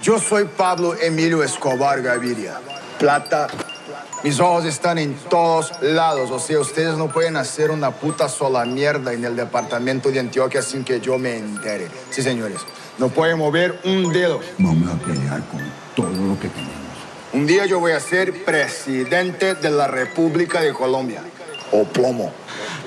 Yo soy Pablo Emilio Escobar Gaviria. Plata. Mis ojos están en todos lados. O sea, ustedes no pueden hacer una puta sola mierda en el departamento de Antioquia sin que yo me entere. Sí, señores. No pueden mover un dedo. Vamos a pelear con todo lo que tenemos. Un día yo voy a ser presidente de la República de Colombia. O plomo.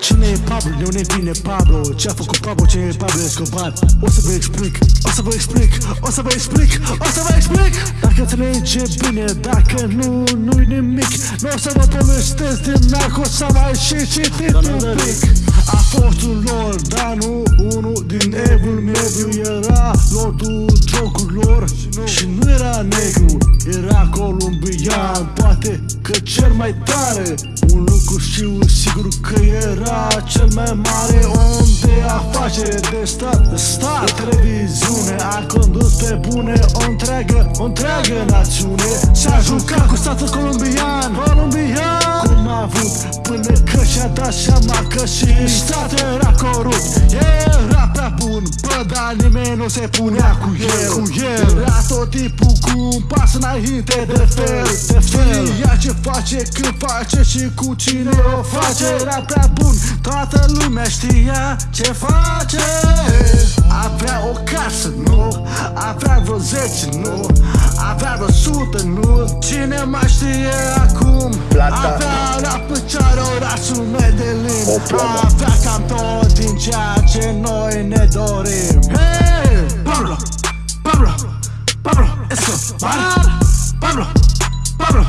Cine e Pablo, de unde vine Pablo. Ce-a făcut Pablo, ce e Pablo Escobar? O să vă explic, o să vă explic O să vă explic, o să vă explic! Dacă înțelege bine, dacă nu, nu-i nimic Nu o să vă povestesc din narco Să mai și citit un pic. A fost un lor, dar nu? Unul din evul mediu Era lordul drogurilor Și nu era negru, era columbian Poate că cel mai tare. Un lucru știu sigur că era cel mai mare om de afacere de stat, de stat. De televiziune a condus pe bune o întreagă, o întreagă națiune. S-a jucat cu statul colombian, colombian Cum a avut până că și-a dat seama că și statul era corupt. Era prea bun, bă, dar nimeni nu se punea cu el, cu el Era tot tipul cu un pas înainte de fel, de fel Știa ce face, când face și cu cine o face. Era prea bun, toată lumea știa ce face. Avea o casă, nu Avea vreo zece, nu Avea vreo sută, nu Cine mai știe acum? Plata. Avea la picioare orașul Medellin. O plombă. Avea cam tot din ceea Pablo, Pablo,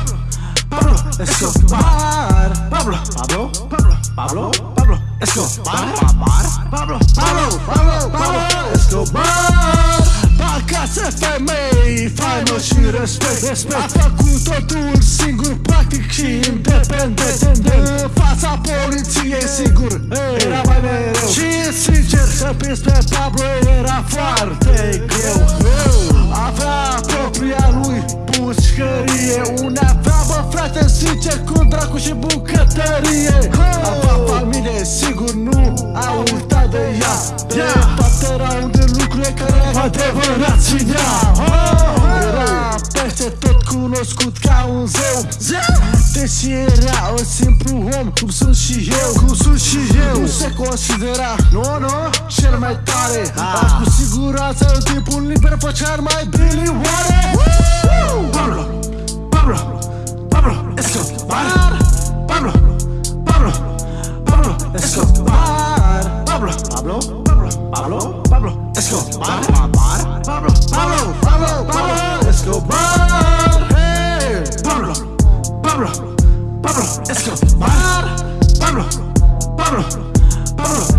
Pablo Escobar Pablo, Pablo, Pablo, Pablo, Pablo Escobar Pablo, Pablo, Pablo, Pablo Escobar Acasă femei, faină și respect, respect A făcut totul singur, practic și independent În fața poliției, sigur, era mai mereu Și sincer, să pierzi pe Pablo era foarte greu Avea propria lui pușcărie Une avea, bă frate, sincer, cu dracu și bucătărie. Avea familie, sigur, nu a uitat de ea. De toate erau de lucruri care adevărat ținea Era peste tot cunoscut ca un zeu. Deși era un simplu om Cum sunt și eu Cum sunt și eu. Nu se considera Nu, nu Cel mai tare. Dar cu siguranță în timpul liber făcea mai bine oare Pablo Pablo Pablo Escobar. Pablo Pablo Pablo Escobar. Pablo Pablo Pablo Pablo Pablo Escobar. Pablo Pablo Pablo Pablo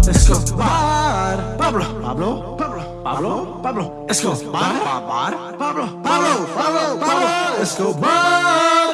Escobar Pablo Pablo Pablo Pablo Pablo Escobar Pablo Pablo Pablo Pablo Escobar